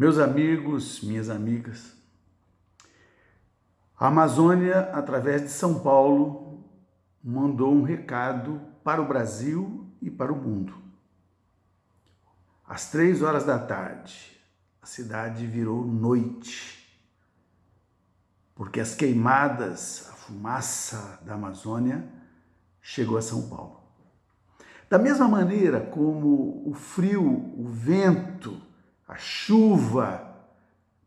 Meus amigos, minhas amigas, a Amazônia, através de São Paulo, mandou um recado para o Brasil e para o mundo. Às três horas da tarde, a cidade virou noite, porque as queimadas, a fumaça da Amazônia chegou a São Paulo. Da mesma maneira como o frio, o vento, a chuva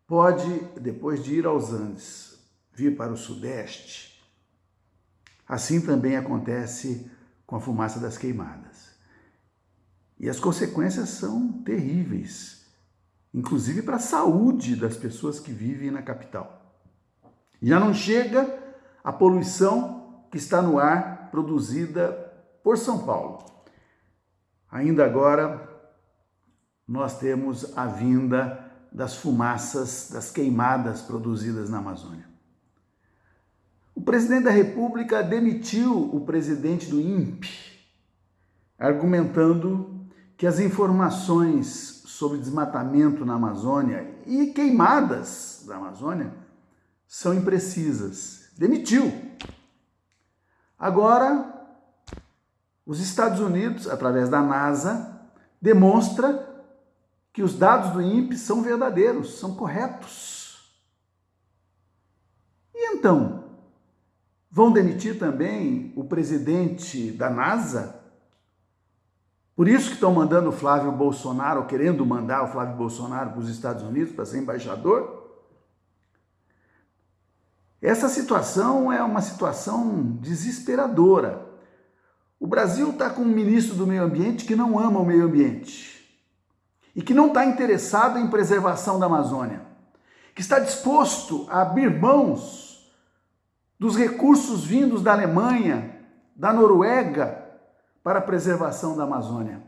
pode, depois de ir aos Andes, vir para o Sudeste, assim também acontece com a fumaça das queimadas. E as consequências são terríveis, inclusive para a saúde das pessoas que vivem na capital. Já não chega a poluição que está no ar produzida por São Paulo. Ainda agora, nós temos a vinda das fumaças, das queimadas produzidas na Amazônia. O presidente da República demitiu o presidente do INPE, argumentando que as informações sobre desmatamento na Amazônia e queimadas da Amazônia são imprecisas. Demitiu. Agora, os Estados Unidos, através da NASA, demonstra que os dados do INPE são verdadeiros, são corretos. E então, vão demitir também o presidente da NASA? Por isso que estão mandando o Flávio Bolsonaro, querendo mandar o Flávio Bolsonaro para os Estados Unidos para ser embaixador? Essa situação é uma situação desesperadora. O Brasil está com um ministro do meio ambiente que não ama o meio ambiente e que não está interessado em preservação da Amazônia, que está disposto a abrir mãos dos recursos vindos da Alemanha, da Noruega, para a preservação da Amazônia.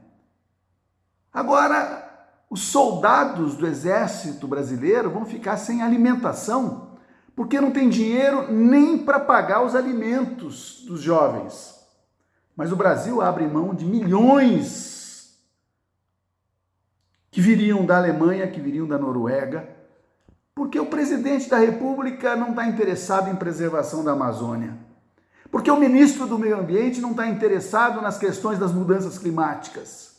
Agora, os soldados do exército brasileiro vão ficar sem alimentação, porque não tem dinheiro nem para pagar os alimentos dos jovens. Mas o Brasil abre mão de milhões que viriam da Alemanha, que viriam da Noruega, porque o presidente da República não está interessado em preservação da Amazônia, porque o ministro do Meio Ambiente não está interessado nas questões das mudanças climáticas.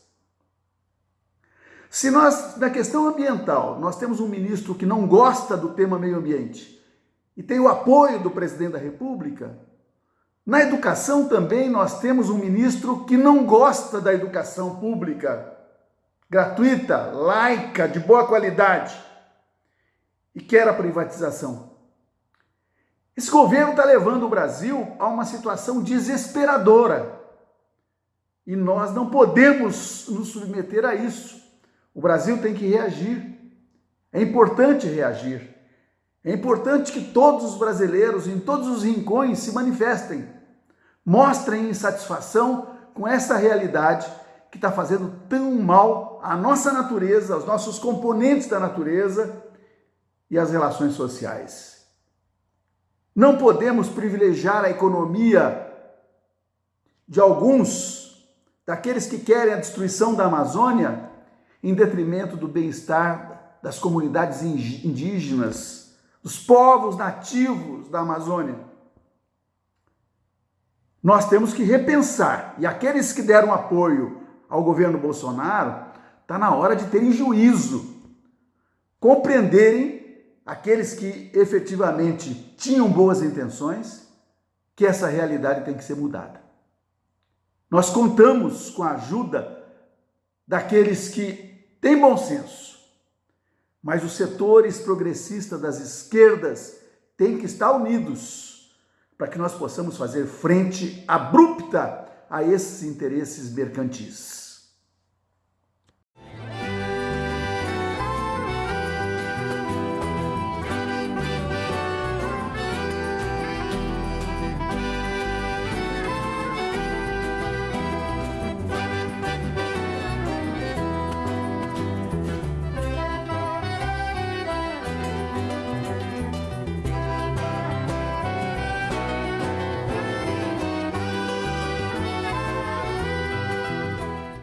Se nós, na questão ambiental, nós temos um ministro que não gosta do tema meio ambiente e tem o apoio do presidente da República, na educação também nós temos um ministro que não gosta da educação pública gratuita, laica, de boa qualidade e quer a privatização. Esse governo está levando o Brasil a uma situação desesperadora e nós não podemos nos submeter a isso. O Brasil tem que reagir. É importante reagir. É importante que todos os brasileiros, em todos os rincões, se manifestem, mostrem insatisfação com essa realidade que está fazendo tão mal à nossa natureza, aos nossos componentes da natureza e às relações sociais. Não podemos privilegiar a economia de alguns, daqueles que querem a destruição da Amazônia, em detrimento do bem-estar das comunidades indígenas, dos povos nativos da Amazônia. Nós temos que repensar, e aqueles que deram apoio ao governo Bolsonaro, está na hora de terem juízo, compreenderem aqueles que efetivamente tinham boas intenções, que essa realidade tem que ser mudada. Nós contamos com a ajuda daqueles que têm bom senso, mas os setores progressistas das esquerdas têm que estar unidos para que nós possamos fazer frente abrupta a esses interesses mercantis.